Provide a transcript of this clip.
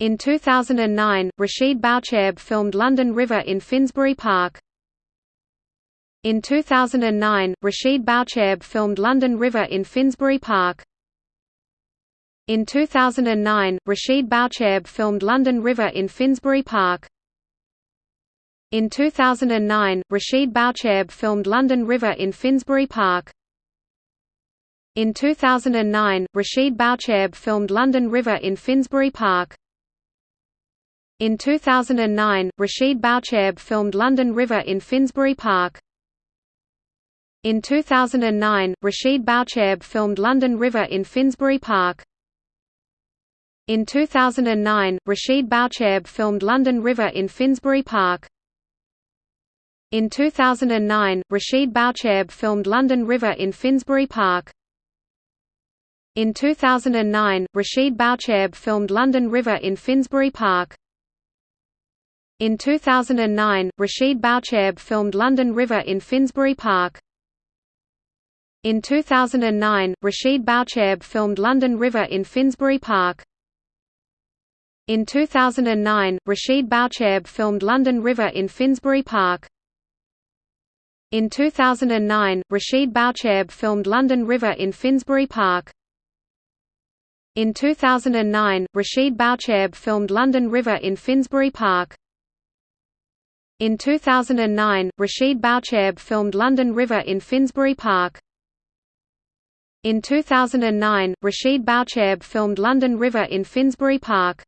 In 2009, Rachid Bouchareb filmed London River in Finsbury Park. In 2009, Rachid Bouchareb filmed London River in Finsbury Park. In 2009, Rachid Bouchareb filmed London River in Finsbury Park. In 2009, Rachid Bouchareb filmed London River in Finsbury Park. In 2009, Rachid Bouchareb filmed London River in Finsbury Park. In 2009, Rachid Bouchareb filmed London River in Finsbury Park. In 2009, Rachid Bouchareb filmed London River in Finsbury Park. In 2009, Rachid Bouchareb filmed London River in Finsbury Park. In 2009, Rachid Bouchareb filmed London River in Finsbury Park. In 2009, Rachid Bouchareb filmed London River in Finsbury Park. In 2009, Rachid Bouchareb filmed London River in Finsbury Park. In 2009, Rachid Bouchareb filmed London River in Finsbury Park. In 2009, Rachid Bouchareb filmed London River in Finsbury Park. In 2009, Rachid Bouchareb filmed London River in Finsbury Park. In 2009, Rachid Bouchareb filmed London River in Finsbury Park. In 2009, Rachid Bouchareb filmed London River in Finsbury Park. In 2009, Rachid Bouchareb filmed London River in Finsbury Park.